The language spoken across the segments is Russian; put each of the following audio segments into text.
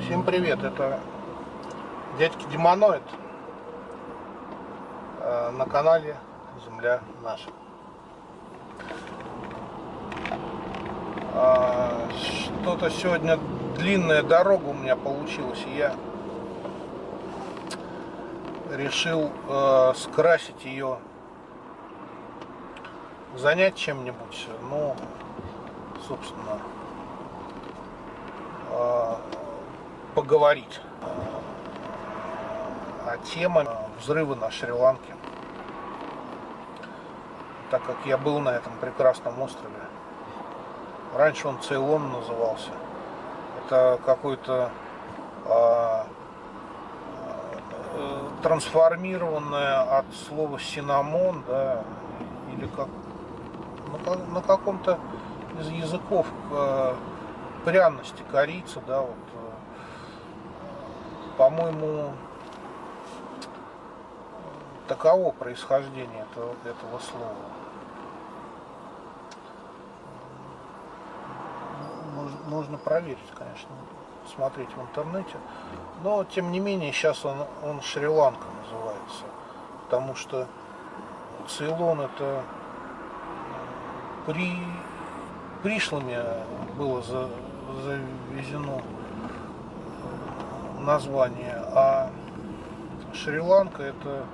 Всем привет, это дядьки Демоноид э, на канале Земля наша. А, что-то сегодня длинная дорога у меня получилась, и я решил э, скрасить ее, занять чем-нибудь, ну, собственно, э, поговорить. А тема взрыва на Шри-Ланке. Так как я был на этом прекрасном острове. Раньше он Цейлон назывался. Это какой-то а, а, трансформированное от слова синамон, да, или как на, на каком-то из языков э, пряности, корица, да, вот, э, по-моему, таково происхождение этого, этого слова. Можно проверить, конечно, смотреть в интернете. Но, тем не менее, сейчас он, он Шри-Ланка называется. Потому что Цейлон это при пришлыми было за, завезено название, а Шри-Ланка это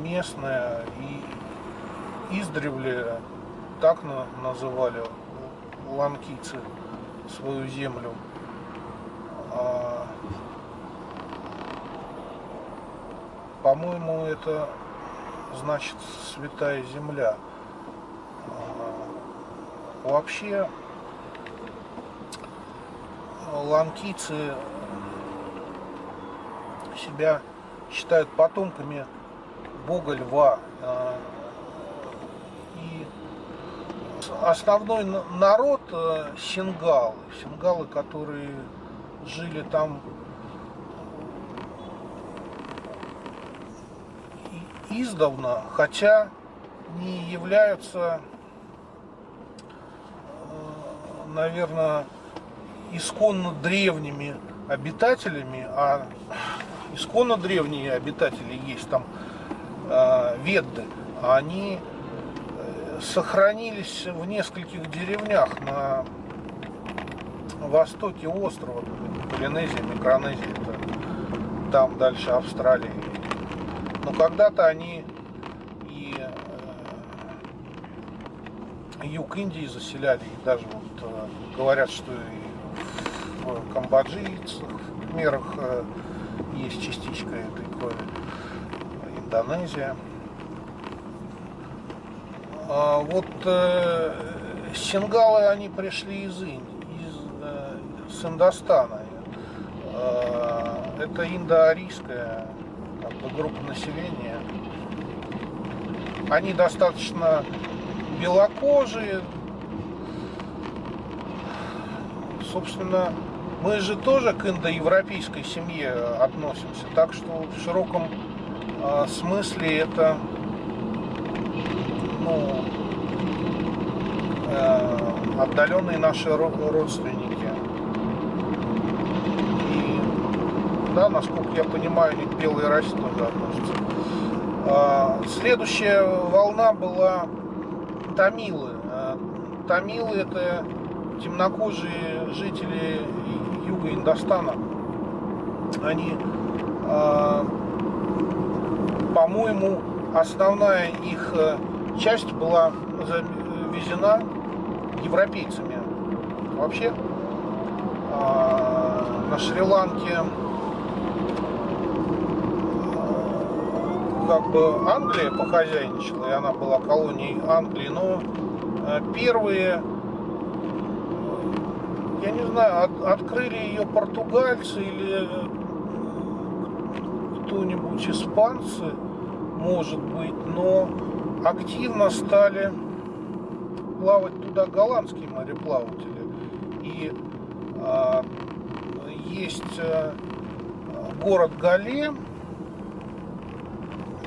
местная и издревле так называли ланкийцы свою землю. А, По-моему, это значит святая земля. А, вообще ланкийцы себя считают потомками бога льва. А, и основной народ э, сингалы. Сингалы, которые жили там издавна, хотя не являются, э, наверное, исконно древними обитателями, а исконно древние обитатели есть там э, Ведды, они э, сохранились в нескольких деревнях на востоке острова, Полинезия, Микронезия, это там дальше Австралии. Но когда-то они и э, юг Индии заселяли, и даже вот э, говорят, что и в камбоджийцах, в мерах э, есть частичка этой крови. Индонезия. А вот э, сингалы, они пришли из Индии, из, э, с Индостана. Э, это индоарийская как бы, группа населения. Они достаточно белокожие. Собственно, мы же тоже к индоевропейской семье относимся, так что в широком э, смысле это ну, э, отдаленные наши родственники. И, да, насколько я понимаю, они к белой расе тоже относятся. Э, следующая волна была тамилы. Э, тамилы это темнокожие жители юга Индостана. Они, э, по-моему, основная их э, часть была завезена европейцами. Вообще, э, на Шри-Ланке как бы Англия похозяйничала, и она была колонией Англии, но первые я не знаю, от, открыли ее португальцы или кто-нибудь испанцы, может быть, но активно стали плавать туда голландские мореплаватели. И а, есть а, город Гале,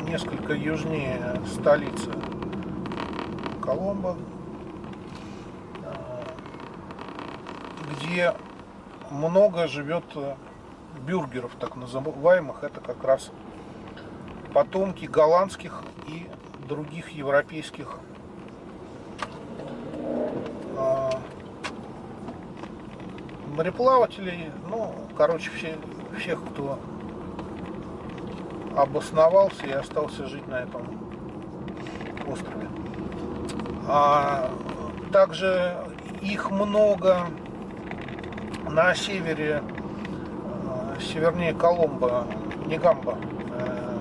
несколько южнее столицы Коломбо, где много живет э, бюргеров, так называемых. Это как раз потомки голландских и других европейских э, мореплавателей. Ну, короче, все, всех, кто обосновался и остался жить на этом острове. А также их много на севере, э, севернее Коломбо, Негамба, э,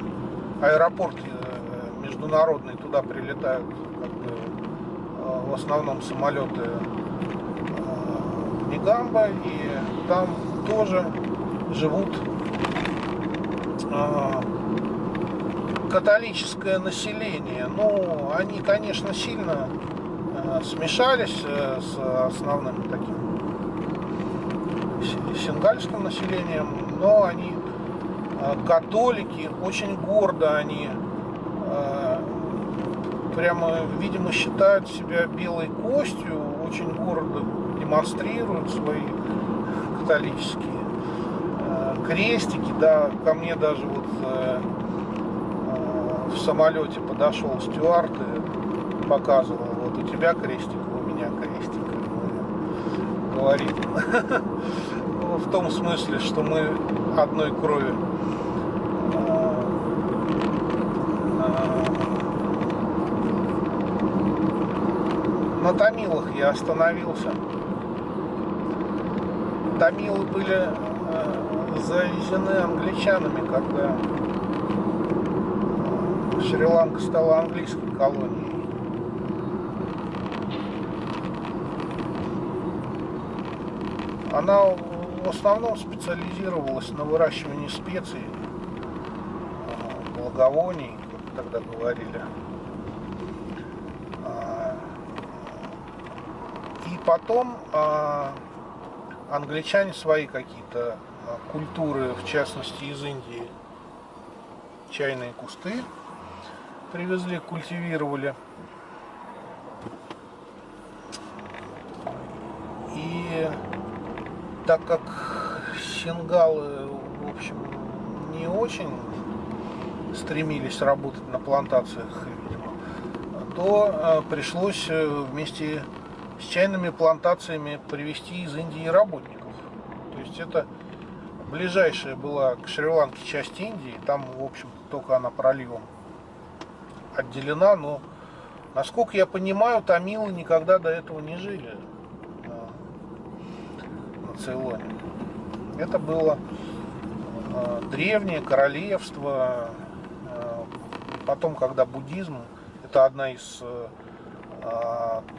аэропорт э, международный, туда прилетают как бы, в основном самолеты Негамба, и там тоже живут католическое население. Ну, они, конечно, сильно смешались с основным таким сингальским населением, но они э, католики, очень гордо они э, прямо, видимо, считают себя белой костью, очень гордо демонстрируют свои католические э, крестики, да, ко мне даже вот в самолете подошел стюард и показывал, вот у тебя крестик, у меня крестик, говорит. в том смысле, что мы одной крови. На Томилах я остановился. Томилы были э, завезены англичанами, когда Шри-Ланка стала английской колонией. Она в основном специализировалась на выращивании специй, благовоний, как тогда говорили. А, и потом а, англичане свои какие-то а, культуры, в частности из Индии, чайные кусты привезли, культивировали. И так как сингалы, в общем, не очень стремились работать на плантациях, видимо, то э, пришлось э, вместе с чайными плантациями привести из Индии работников. То есть это ближайшая была к Шри-Ланке часть Индии, там, в общем только она проливом отделена, но, насколько я понимаю, тамилы никогда до этого не жили. Цейлоне. Это было э, древнее королевство. Э, потом, когда буддизм, это одна из э,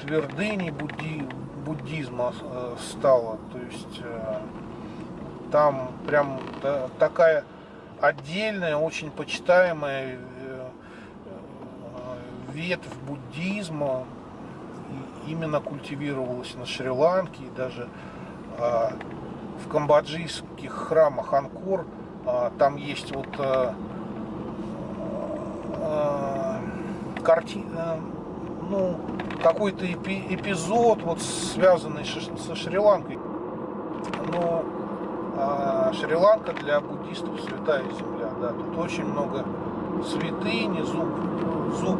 твердыней будди, буддизма стала. То есть там прям такая отдельная, очень почитаемая ветвь буддизма именно культивировалась на Шри-Ланке и даже в камбоджийских храмах Анкор а, там есть вот а, картина, ну, какой-то эпизод, вот связанный со Шри-Ланкой. Но Шри-Ланка для буддистов святая земля, да, тут очень много святыни, зуб, зуб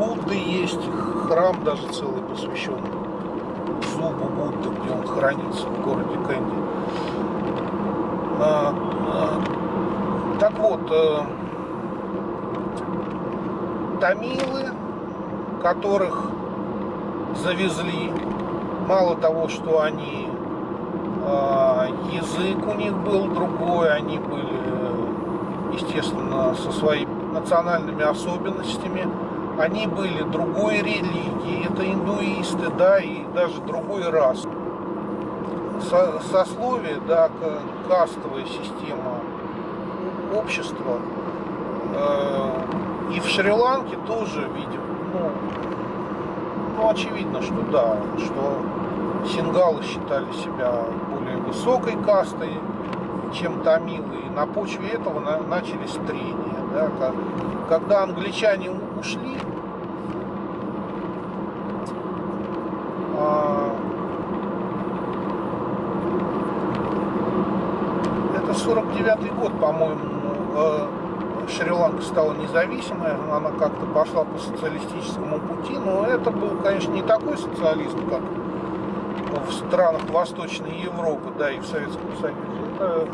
Будды есть, храм даже целый посвящен зубу Будды, где он хранится в городе Кэнди. А, а, так вот, а, тамилы, которых завезли, мало того, что они а, язык у них был другой, они были, естественно, со своими национальными особенностями, они были другой религии, это индуисты, да, и даже другой рас. Со, сословие, да, кастовая система общества. Э, и в Шри-Ланке тоже, видим, ну, ну, очевидно, что да, что сингалы считали себя более высокой кастой, чем тамилы. И на почве этого на, начались трения. Да, когда англичане ушли, это 49 год, по-моему, э, Шри-Ланка стала независимой, она как-то пошла по социалистическому пути, но это был, конечно, не такой социализм, как в странах Восточной Европы, да, и в Советском Союзе. Это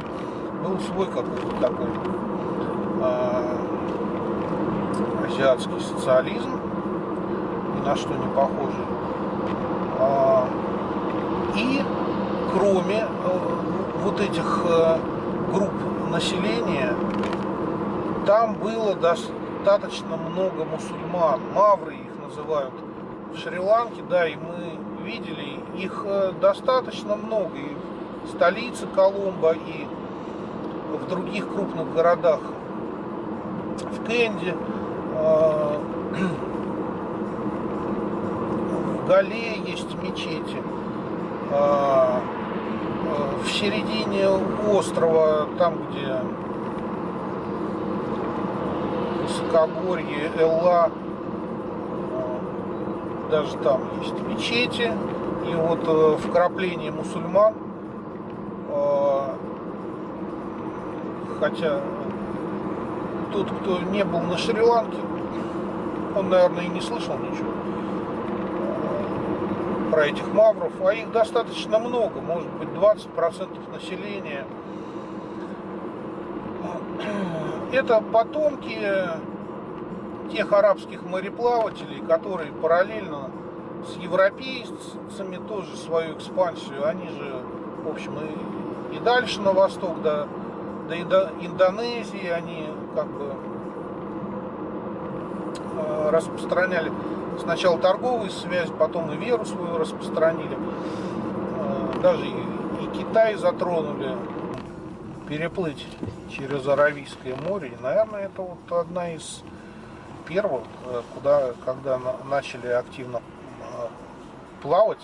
был свой какой-то такой э, азиатский социализм, ни на что не похожий. Э, и кроме э, вот этих э, групп населения, там было достаточно много мусульман, мавры их называют в Шри-Ланке, да, и мы видели, их э, достаточно много. И в столице Коломбо, и в других крупных городах, в Кенде, Гале есть мечети. А, а, в середине острова, там где высокогорье, Элла, а, даже там есть мечети. И вот э, вкрапление мусульман, хотя тот, кто не был на Шри-Ланке, он, наверное, и не слышал ничего про этих мавров, а их достаточно много, может быть 20% населения. Это потомки тех арабских мореплавателей, которые параллельно с европейцами тоже свою экспансию, они же, в общем, и, и дальше на восток, до, до Индонезии, они как бы э, распространяли сначала торговые связи, потом и веру свою распространили. Э, даже и Китай затронули. Переплыть через Аравийское море, и, наверное, это вот одна из первых, э, куда, когда начали активно э, плавать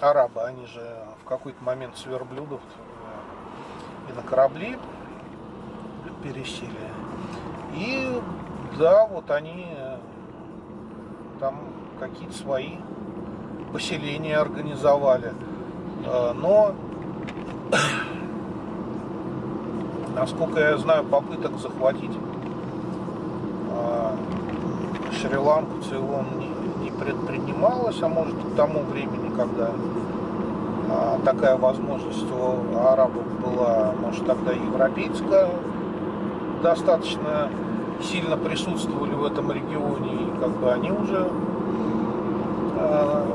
арабы, они же в какой-то момент с верблюдов и на корабли пересели. И да, вот они там какие-то свои поселения организовали. А, но, насколько я знаю, попыток захватить а, Шри-Ланку Цейлон не, не предпринималось, а может к тому времени, когда а, такая возможность у арабов была, может тогда европейская достаточно сильно присутствовали в этом регионе, и как бы они уже э,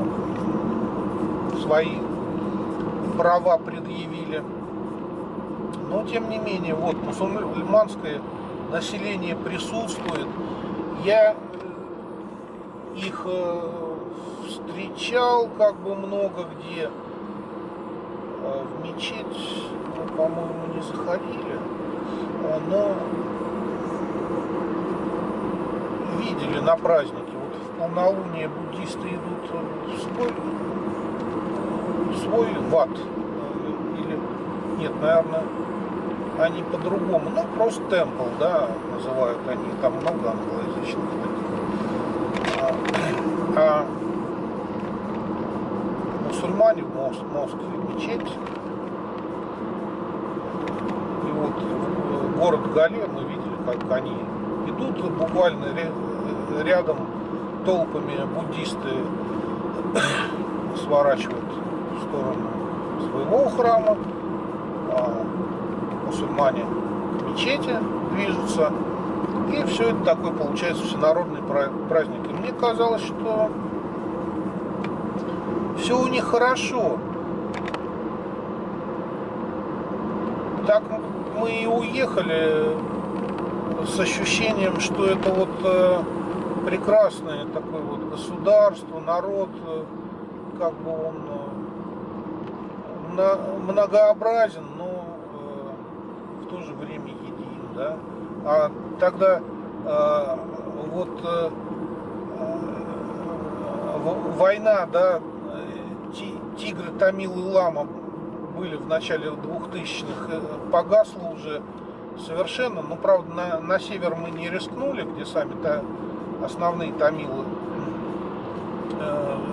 свои права предъявили. Но тем не менее, вот мусульманское население присутствует. Я их э, встречал как бы много где. Э, в мечеть, по-моему, не заходили. Но видели на празднике. Вот в полнолуние буддисты идут в свой, в свой ват. Или, нет, наверное, они по-другому. Ну, просто темпл, да, называют они. Там много англоязычных А, а мусульмане в Москве мечеть. И вот в город Гале мы видели, как они идут буквально рядом толпами буддисты сворачивают в сторону своего храма, а мусульмане к мечети движутся. И все это такой получается всенародный праздник. И мне казалось, что все у них хорошо. Так мы и уехали с ощущением, что это вот э, прекрасное такое вот государство, народ, э, как бы он э, многообразен, но в то же время един, да. А тогда вот война, да, Тигры, Тамил и Лама были в начале 2000-х, погасла уже совершенно. Ну, правда, на, на север мы не рискнули, где сами-то основные тамилы э. Э,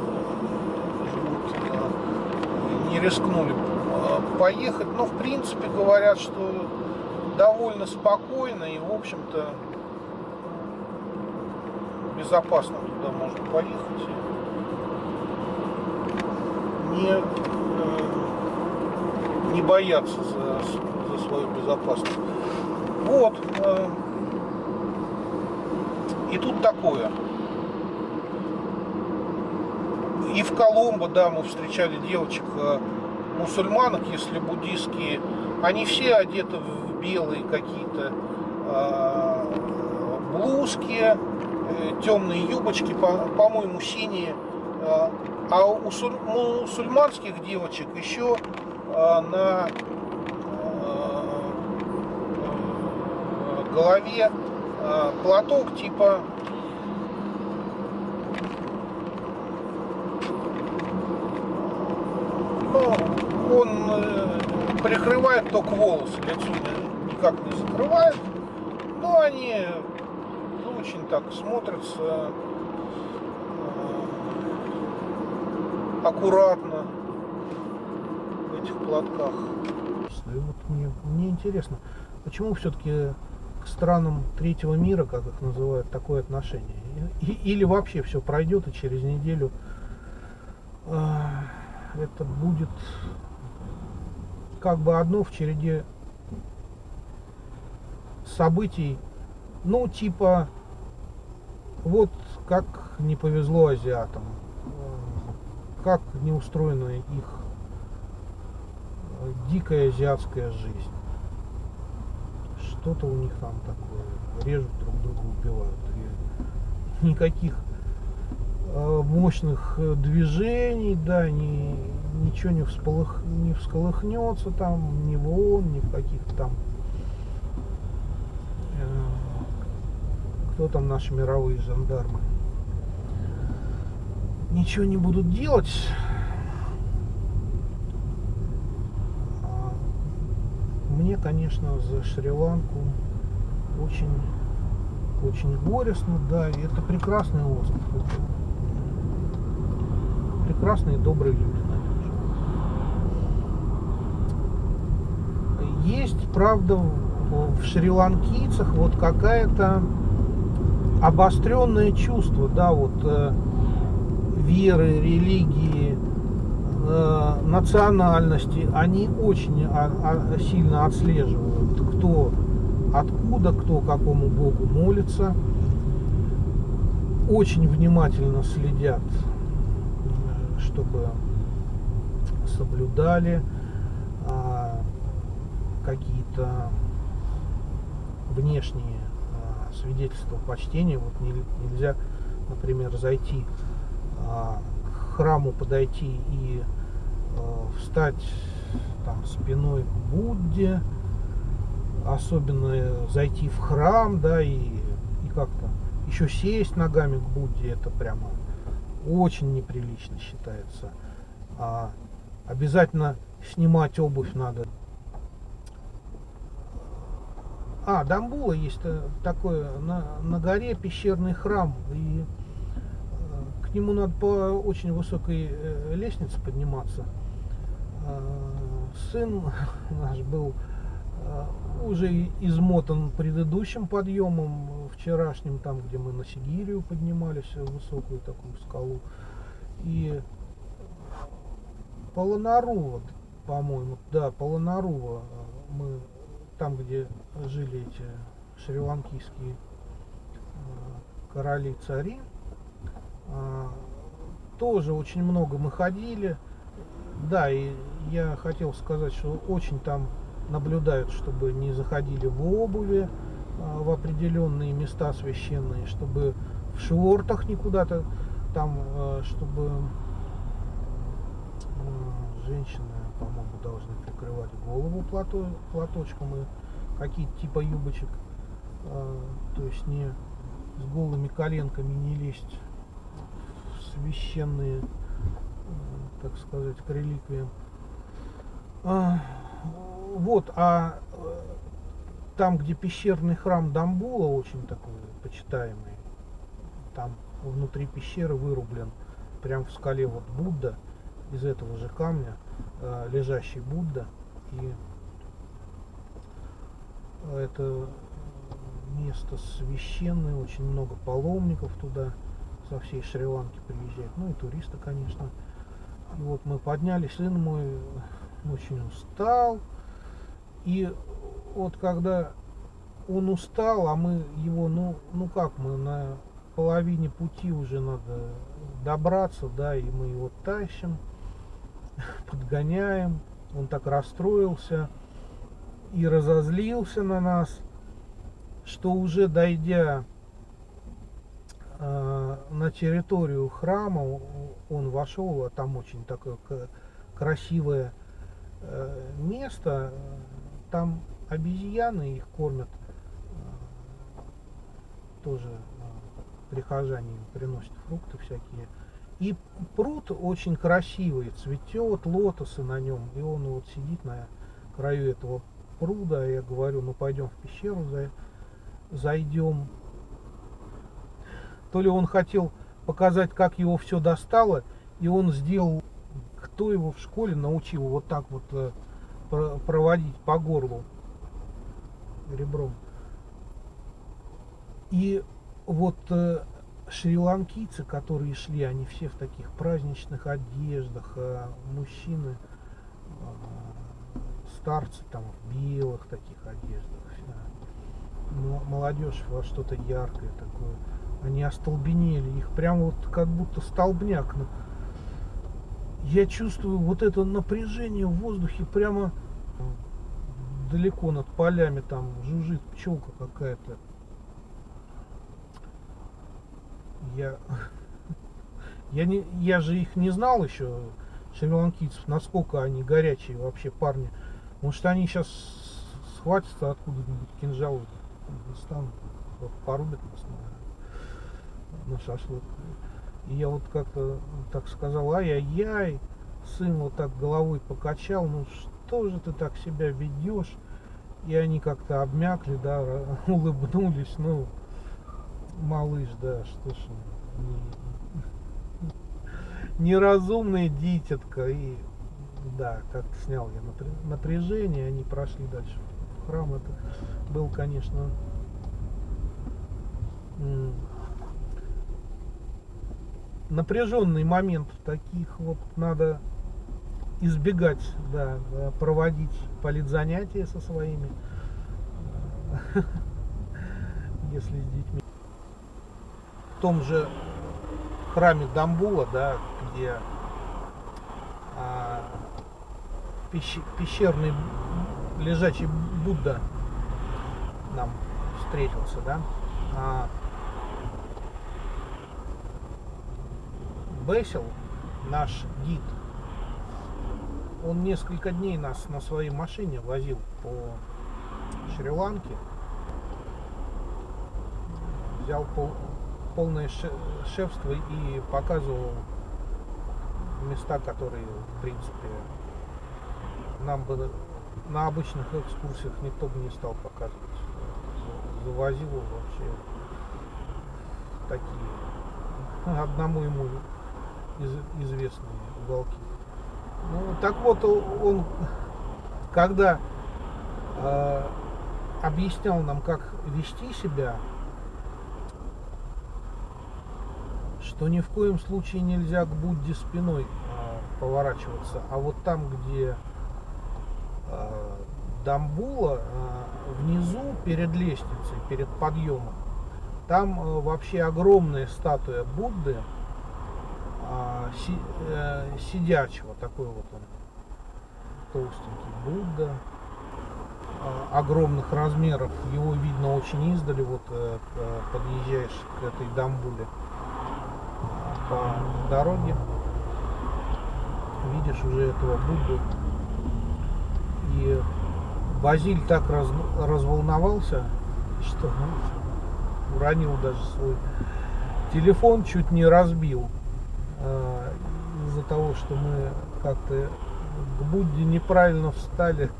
не рискнули э, поехать. Но, в принципе, говорят, что довольно спокойно и, в общем-то, безопасно туда можно поехать. Не, э, не бояться за, за свою безопасность. Вот. И тут такое. И в Коломбо, да, мы встречали девочек э, мусульманок, если буддийские. Они все одеты в белые какие-то э, блузки, э, темные юбочки, по-моему, по синие. Э, а у мусульманских девочек еще э, на э, голове э, платок типа ну, он э, прикрывает только волосы, лицо никак не закрывает. Но они очень так смотрятся э, аккуратно в этих платках. И вот мне, мне интересно, почему все-таки странам третьего мира, как их называют, такое отношение? Или вообще все пройдет и через неделю э, это будет как бы одно в череде событий, ну типа вот как не повезло азиатам, как не устроена их дикая азиатская жизнь. Что-то у них там такое, режут друг друга, убивают. И никаких Э, мощных э, движений, да, ни, ничего не, всполых, не всколыхнется там, ни в ООН, ни в каких-то там э, кто там наши мировые жандармы. Ничего не будут делать. А мне, конечно, за Шри-Ланку очень очень горестно, да, и это прекрасный остров прекрасные, добрые люди Есть, правда, в шри-ланкийцах вот какая-то обостренное чувство, да, вот э, веры, религии, э, национальности, они очень сильно отслеживают, кто откуда, кто какому богу молится, очень внимательно следят чтобы соблюдали а, какие-то внешние а, свидетельства почтения. Вот не, нельзя, например, зайти а, к храму, подойти и встать там спиной к Будде, особенно зайти в храм, да, и, и как-то еще сесть ногами к Будде, это прямо очень неприлично считается. А, обязательно снимать обувь надо. А, Дамбула есть э, такое, на, на горе пещерный храм, и э, к нему надо по очень высокой э, лестнице подниматься. Сын наш был уже измотан предыдущим подъемом, вчерашним, там, где мы на Сигирию поднимались, высокую такую скалу. И Полонарува, по-моему, да, Полонарува, мы там, где жили эти шри-ланкийские э, короли-цари, э, тоже очень много мы ходили. Да, и я хотел сказать, что очень там наблюдают, чтобы не заходили в обуви а, в определенные места священные, чтобы в шортах никуда-то там, а, чтобы а, женщины, по-моему, должны прикрывать голову плато, платочком и какие-то типа юбочек, то есть не с голыми коленками не лезть в священные, так сказать, к реликвиям вот, а э, там, где пещерный храм Дамбула, очень такой почитаемый, там внутри пещеры вырублен, прям в скале вот Будда, из этого же камня, э, лежащий Будда. И это место священное, очень много паломников туда со всей Шри-Ланки приезжают, ну и туристы, конечно. И вот мы поднялись, сын мой очень устал, и вот когда он устал, а мы его, ну, ну как мы на половине пути уже надо добраться, да, и мы его тащим, подгоняем, он так расстроился и разозлился на нас, что уже дойдя э, на территорию храма, он вошел, а там очень такое красивое место, там обезьяны их кормят, э, тоже э, прихожане им приносят фрукты всякие. И пруд очень красивый, цветет, лотосы на нем, и он вот сидит на краю этого пруда, я говорю, ну пойдем в пещеру, зайдем. То ли он хотел показать, как его все достало, и он сделал, кто его в школе научил вот так вот э, проводить по горлу ребром. И вот э, шри-ланкийцы, которые шли, они все в таких праздничных одеждах, а мужчины, а, старцы там в белых таких одеждах, молодежь во что-то яркое такое. Они остолбенели, их прям вот как будто столбняк. Я чувствую вот это напряжение в воздухе прямо далеко над полями, там жужжит пчелка какая-то. Я, я, не, я же их не знал еще, шри-ланкийцев, насколько они горячие вообще парни. Может они сейчас схватятся откуда-нибудь кинжалы достанут, порубят нас на, на шашлык. И я вот как-то так сказал, ай-яй-яй, сын вот так головой покачал, ну что же ты так себя ведешь? И они как-то обмякли, да, улыбнулись, ну, малыш, да, что ж, не, неразумная дитятка, и да, как-то снял я напряжение, они прошли дальше в храм, это был, конечно, напряженный момент таких вот надо избегать, да, проводить политзанятия со своими, если с детьми. В том же храме Дамбула, да, где а, пещерный лежачий Будда нам встретился, да, а, Бесел, наш гид, он несколько дней нас на своей машине возил по Шри-Ланке. Взял пол, полное шефство и показывал места, которые, в принципе, нам бы на обычных экскурсиях никто бы не стал показывать. Завозил вообще такие, одному ему из, известные уголки. Ну, так вот, он, когда э, объяснял нам, как вести себя, что ни в коем случае нельзя к Будде спиной э, поворачиваться, а вот там, где э, Дамбула, э, внизу, перед лестницей, перед подъемом, там э, вообще огромная статуя Будды, си, э, сидячего, такой вот он толстенький Будда, а, огромных размеров, его видно очень издали, вот э, подъезжаешь к этой Дамбуле по дороге, видишь уже этого Будду, и Базиль так раз, разволновался, что ну, уронил даже свой телефон, чуть не разбил. А, из-за того, что мы как-то к Будде неправильно встали,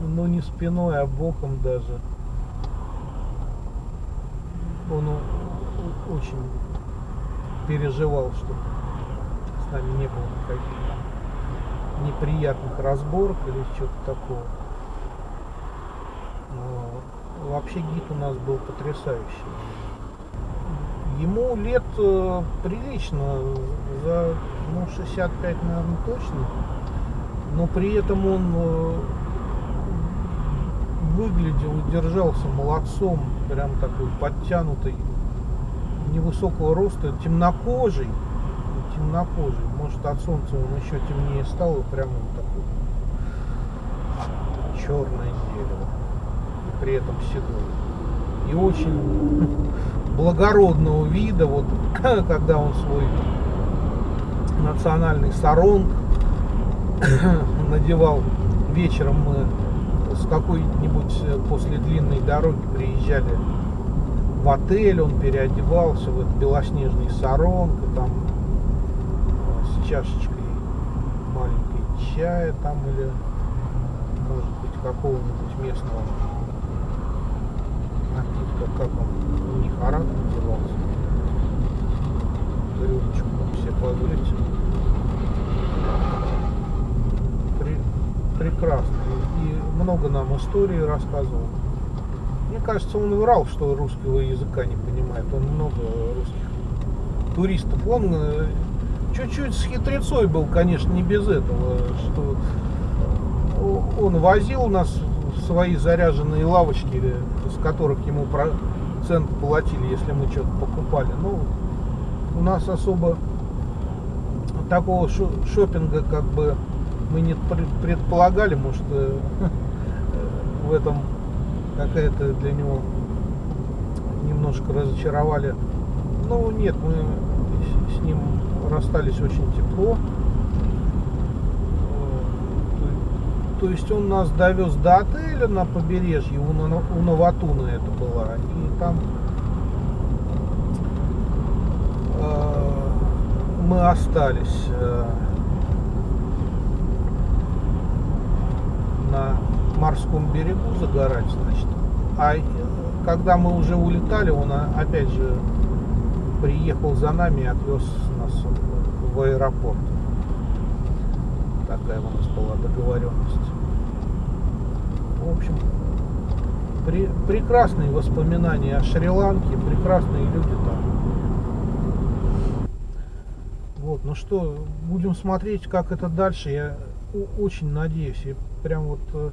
но не спиной, а боком даже. Он очень переживал, что с нами не было никаких неприятных разборок или что-то такого. Но вообще гид у нас был потрясающий. Ему лет э, прилично, за ну, 65, наверное, точно. Но при этом он э, выглядел и держался молодцом, прям такой подтянутый, невысокого роста, темнокожий, темнокожий. Может от солнца он еще темнее стал и прям он такой черное дерево. И при этом седой. И очень благородного вида, вот когда он свой национальный саронг надевал. Вечером мы с какой-нибудь э, после длинной дороги приезжали в отель, он переодевался в этот белоснежный саронг, и там э, с чашечкой маленькой чая там или может быть какого-нибудь местного напитка, как он, арат назывался, рюмочку все позволите. При, прекрасно. И много нам истории рассказывал. Мне кажется, он врал, что русского языка не понимает. Он много русских туристов. Он э, чуть-чуть с хитрецой был, конечно, не без этого, что он возил нас свои заряженные лавочки, с которых ему процент платили, если мы что-то покупали. Ну, у нас особо такого шопинга как бы мы не предполагали, может э, в этом какая-то для него немножко разочаровали. Ну нет, мы с ним расстались очень тепло. То есть он нас довез до отеля на побережье, у, у Новатуна это было. И там э, мы остались. Э, на морском берегу загорать, значит. А э, когда мы уже улетали, он а, опять же приехал за нами и отвез нас в аэропорт. Такая у нас была договоренность. В общем, при, прекрасные воспоминания о Шри-Ланке, прекрасные люди там. Вот, ну что, будем смотреть, как это дальше. Я очень надеюсь. И прям вот э,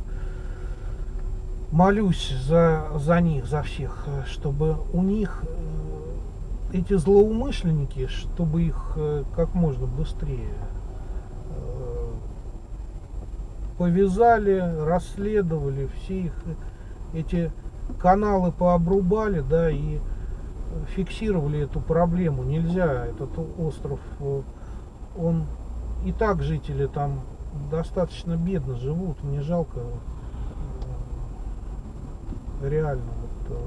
молюсь за, за них, за всех, э, чтобы у них э, эти злоумышленники, чтобы их как можно быстрее повязали, расследовали, все их эти каналы пообрубали, да, и фиксировали эту проблему. Нельзя, этот остров, он и так жители там достаточно бедно живут, мне жалко э, реально вот,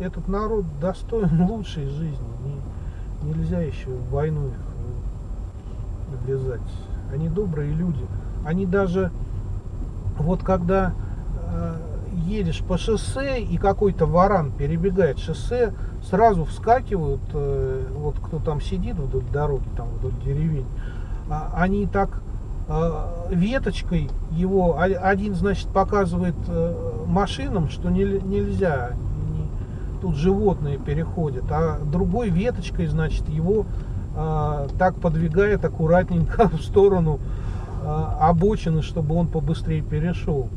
э, этот народ достоин лучшей жизни. Не, нельзя еще в войну их влезать. Они добрые люди. Они даже вот когда э, едешь по шоссе и какой-то варан перебегает шоссе, сразу вскакивают, э, вот кто там сидит вдоль дороги, там вдоль деревень, а, они так а, веточкой его, один, значит, показывает э, машинам, что нельзя, тут животные переходят, а другой веточкой, значит, его а, так подвигает аккуратненько в сторону обочины, чтобы он побыстрее перешел.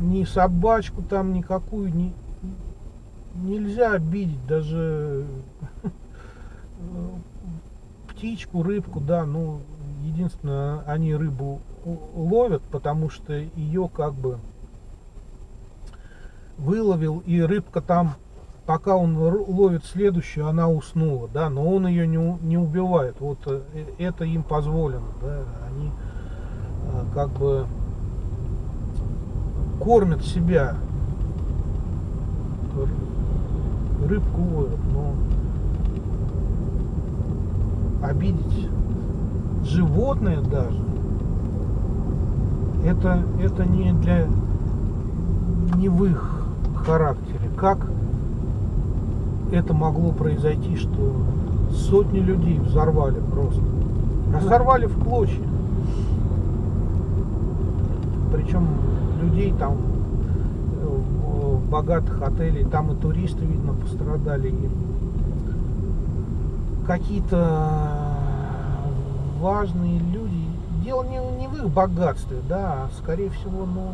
Ни собачку там никакую не, нельзя обидеть, даже птичку, рыбку, да, ну, единственное, они рыбу ловят, потому что ее как бы выловил, и рыбка там, пока он ловит следующую, она уснула, да, но он ее не, не убивает, вот э, это им позволено, да, они э, как бы кормят себя, рыбку ловят, но обидеть животное даже, это, это не для не в их характере. Как это могло произойти, что сотни людей взорвали просто Разорвали в клочья. Причем людей там э, в богатых отелей, там и туристы, видно, пострадали. Какие-то важные люди. Дело не, не в их богатстве, да, а скорее всего, ну,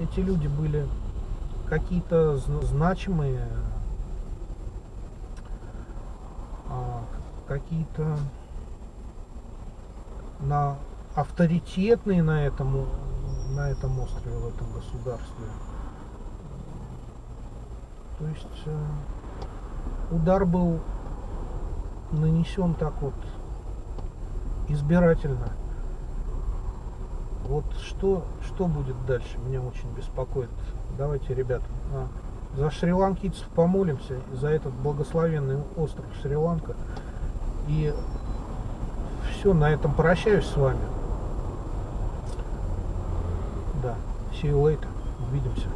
эти люди были какие-то значимые, а, какие-то на авторитетные на этом на этом острове, в этом государстве. То есть э, удар был нанесен так вот избирательно. Вот что, что будет дальше, меня очень беспокоит. Давайте, ребята, а, за шри-ланкийцев помолимся, за этот благословенный остров Шри-Ланка. И все, на этом прощаюсь с вами. Да, see you later. Увидимся.